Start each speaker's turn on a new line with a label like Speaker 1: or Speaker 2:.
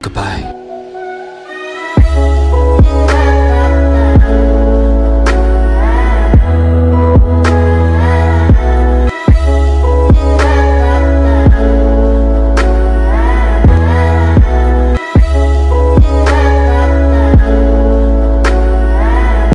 Speaker 1: Goodbye.